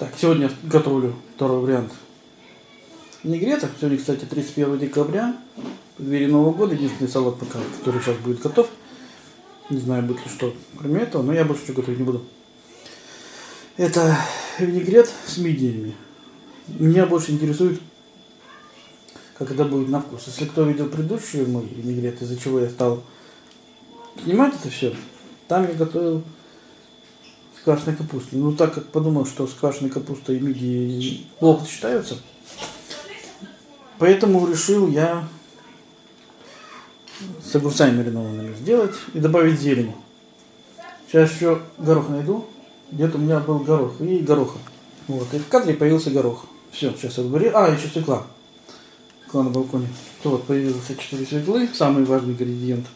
Так, сегодня готовлю второй вариант винегрета. Сегодня, кстати, 31 декабря, в двери Нового года. Единственный салат пока, который сейчас будет готов. Не знаю, будет ли что кроме этого, но я больше ничего готовить не буду. Это винегрет с мидиями. Меня больше интересует, как это будет на вкус. Если кто видел предыдущий мой винегрет, из-за чего я стал снимать это все, там я готовил с квашеной капустой. Ну, так как подумал, что с квашеной капустой и мидии плохо сочетаются, поэтому решил я с огурцами маринованными сделать и добавить зелень. Сейчас еще горох найду. Где-то у меня был горох и гороха. Вот, и в кадре появился горох. Все, сейчас я говорю. А, еще свекла. Свекла на балконе. То вот появился 4 свеклы. Самый важный ингредиент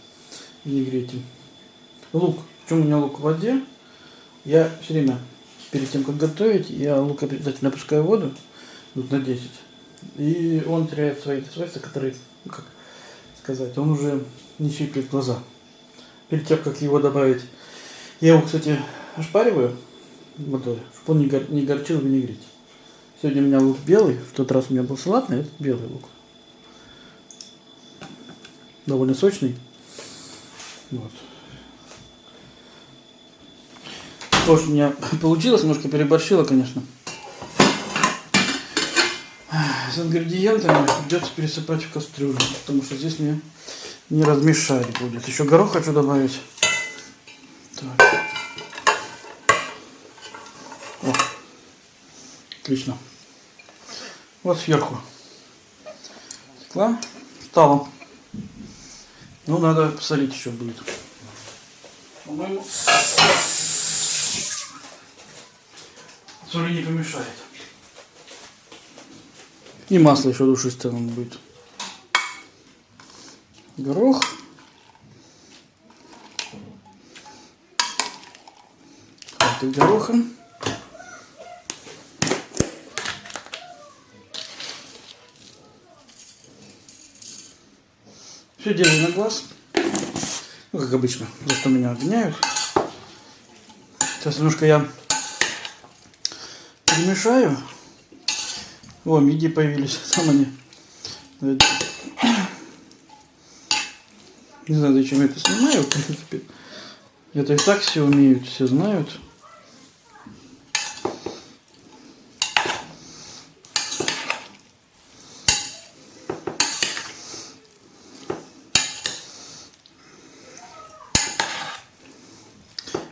в винегрете. Лук. Почему у меня лук в воде? Я все время, перед тем, как готовить, я лук обязательно опускаю в воду, минут на 10. И он теряет свои свойства, которые, ну, как сказать, он уже не щиплет глаза. Перед тем, как его добавить, я его, кстати, ошпариваю водой, чтобы он не, гор, не горчил в винегрете. Сегодня у меня лук белый, в тот раз у меня был салатный, а этот белый лук. Довольно сочный. Вот. То, что у меня получилось, немножко переборщила, конечно. С ингредиентами придется пересыпать в кастрюлю, потому что здесь мне не размешать будет. Еще горох хочу добавить. Так. О, отлично. Вот сверху стекла стало. Ну, надо посолить еще будет. По-моему, соли не помешает. И масло еще душистое он будет. Горох. Это гороха. Все делаю на глаз. Ну, как обычно. За что меня обвиняют. Сейчас немножко я перемешаю. О, миди появились. Сам они. Не знаю, зачем я это снимаю, в принципе. Это и так все умеют, все знают.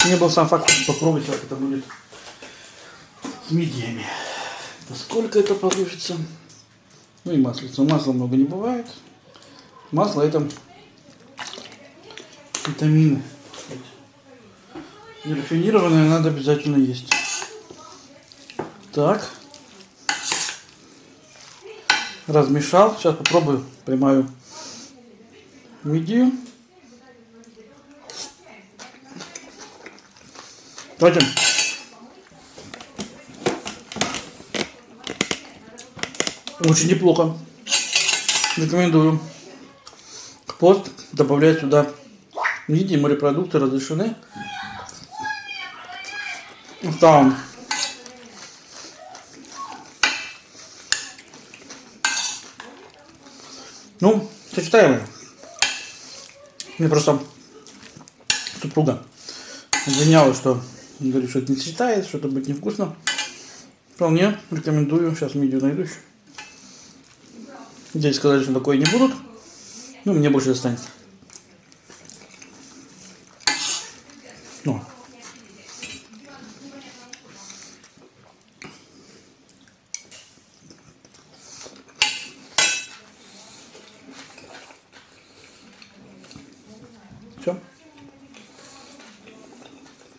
Мне был сам факт попробовать, как это будет с мидиями. Насколько это получится. Ну и маслица. Масла много не бывает. Масло это витамины. Нерафинированное надо обязательно есть. Так. Размешал. Сейчас попробую. Примаю мидию. Давайте. Очень неплохо. Рекомендую. Пост добавлять сюда мидии, морепродукты разрешены. Там. Ну, сочетаемые. Мне просто супруга обвиняла, что говорит, что это не сочетается, что это будет невкусно. Вполне рекомендую. Сейчас мидию найду еще. Здесь сказали, что такое не будут. Ну, мне больше достанется. Ну.